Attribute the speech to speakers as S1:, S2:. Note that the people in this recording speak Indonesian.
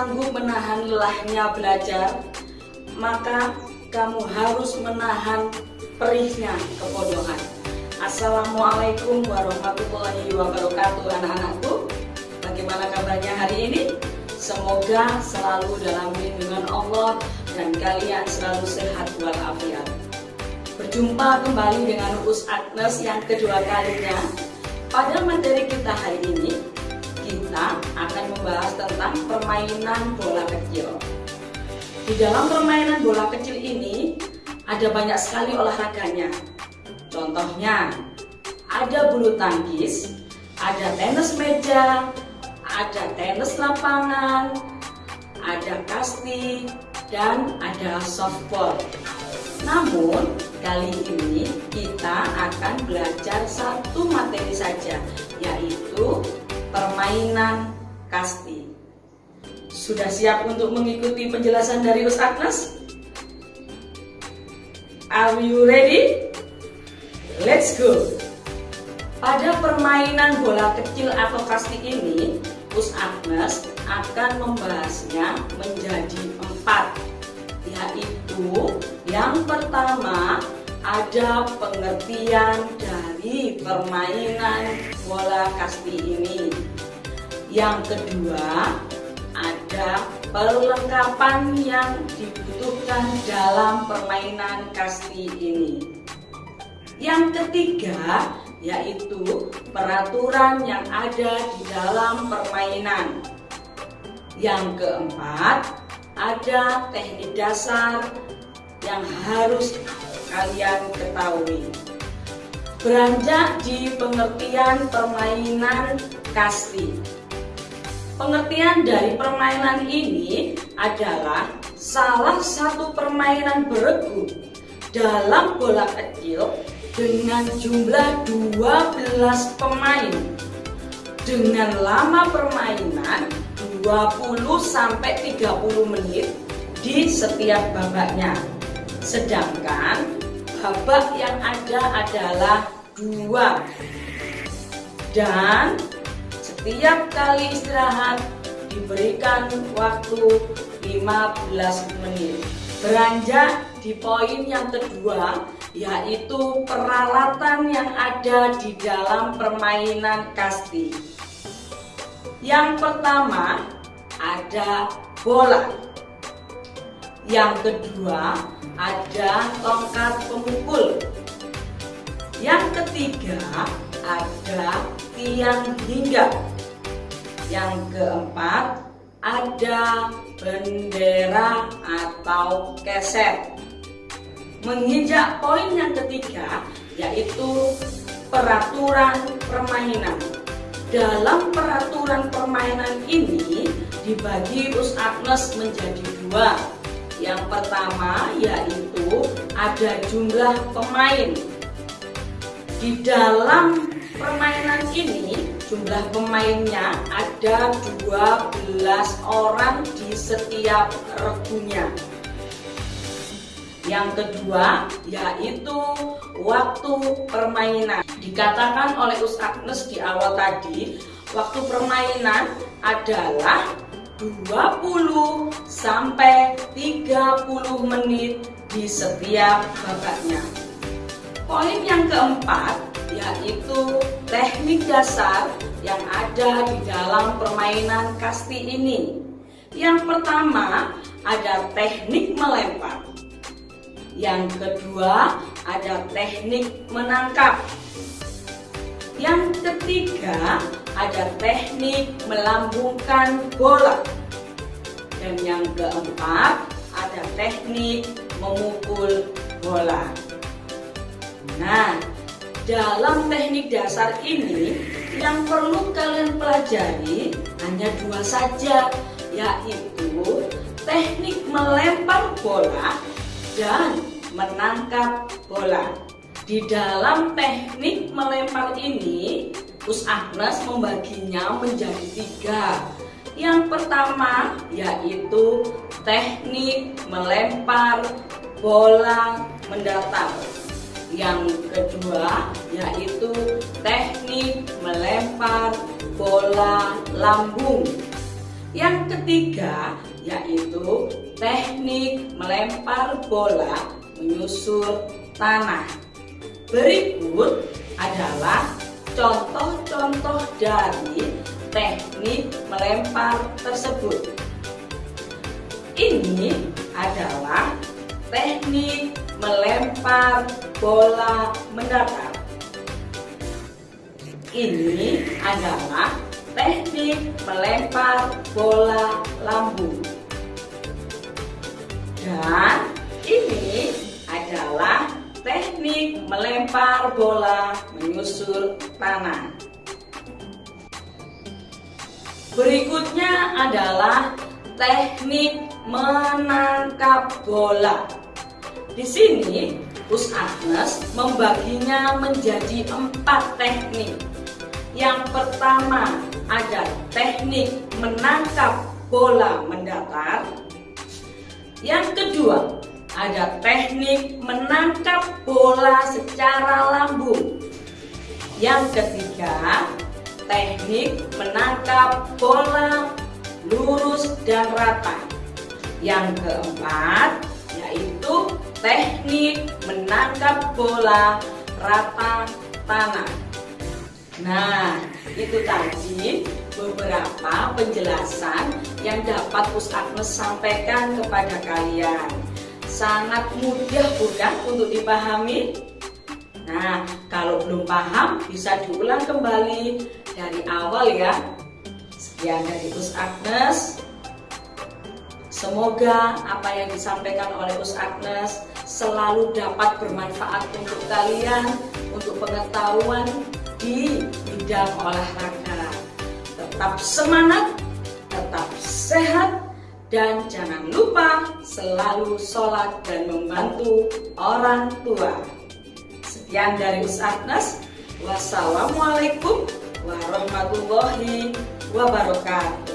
S1: sanggup menahan lelahnya belajar, maka kamu harus menahan perihnya kebodohan. Assalamualaikum warahmatullahi wabarakatuh anak-anakku Bagaimana kabarnya hari ini? Semoga selalu dalam lindungan Allah dan kalian selalu sehat walafiat Berjumpa kembali dengan Us Agnes yang kedua kalinya Pada materi kita hari ini Kita akan membahas tentang permainan bola kecil Di dalam permainan bola kecil ini Ada banyak sekali olahraganya Contohnya, ada bulu tangkis, ada tenis meja, ada tenis lapangan, ada kasti, dan ada softball. Namun, kali ini kita akan belajar satu materi saja, yaitu permainan kasti. Sudah siap untuk mengikuti penjelasan dari Ustaz Are you ready? Let's go! Pada permainan bola kecil atau kasti ini, Us Agnes akan membahasnya menjadi empat yaitu yang pertama ada pengertian dari permainan bola kasti ini yang kedua ada perlengkapan yang dibutuhkan dalam permainan kasti ini yang ketiga yaitu peraturan yang ada di dalam permainan. Yang keempat ada teknik dasar yang harus kalian ketahui. Beranjak di pengertian permainan kasti. Pengertian dari permainan ini adalah salah satu permainan beregu dalam bola kecil dengan jumlah 12 pemain dengan lama permainan 20 sampai 30 menit di setiap babaknya. Sedangkan babak yang ada adalah dua dan setiap kali istirahat diberikan waktu 15 menit. Beranjak di poin yang kedua yaitu peralatan yang ada di dalam permainan kasti. Yang pertama ada bola. Yang kedua ada tongkat pemukul. Yang ketiga ada tiang hingga. Yang keempat ada bendera atau keset menginjak poin yang ketiga yaitu peraturan permainan. Dalam peraturan permainan ini dibagi Us Agnes menjadi dua. Yang pertama yaitu ada jumlah pemain. Di dalam permainan ini jumlah pemainnya ada 12 orang di setiap regunya. Yang kedua yaitu waktu permainan. Dikatakan oleh Ustaz Agnes di awal tadi, waktu permainan adalah 20 sampai 30 menit di setiap babaknya. Poin yang keempat yaitu teknik dasar yang ada di dalam permainan kasti ini. Yang pertama ada teknik melempar. Yang kedua ada teknik menangkap. Yang ketiga ada teknik melambungkan bola. Dan yang keempat ada teknik memukul bola. Nah, dalam teknik dasar ini yang perlu kalian pelajari hanya dua saja, yaitu teknik melempar bola dan menangkap bola. Di dalam teknik melempar ini, Us Agnes membaginya menjadi tiga. Yang pertama yaitu teknik melempar bola mendatar. Yang kedua yaitu teknik melempar bola lambung. Yang ketiga yaitu teknik melempar bola menyusur tanah. Berikut adalah contoh-contoh dari teknik melempar tersebut. Ini adalah teknik melempar bola mendatar. Ini adalah teknik melempar bola lambung. Dan ini adalah teknik melempar bola menyusur tanah. Berikutnya adalah teknik menangkap bola. Di sini, Us Agnes membaginya menjadi empat teknik. Yang pertama ada teknik menangkap bola mendatar. Yang kedua ada teknik menangkap bola secara lambung. Yang ketiga, teknik menangkap bola lurus dan rata. Yang keempat, yaitu teknik menangkap bola rata tanah. Nah, itu tadi beberapa penjelasan yang dapat Pus Agnes sampaikan kepada kalian. Sangat mudah bukan untuk dipahami? Nah, kalau belum paham bisa diulang kembali dari awal ya. Sekian dari Pus Agnes. Semoga apa yang disampaikan oleh Us Agnes selalu dapat bermanfaat untuk kalian, untuk pengetahuan di bidang olahraga. Tetap semangat, tetap sehat, dan jangan lupa selalu sholat dan membantu orang tua. Sekian dari Us Agnes. Wassalamualaikum warahmatullahi wabarakatuh.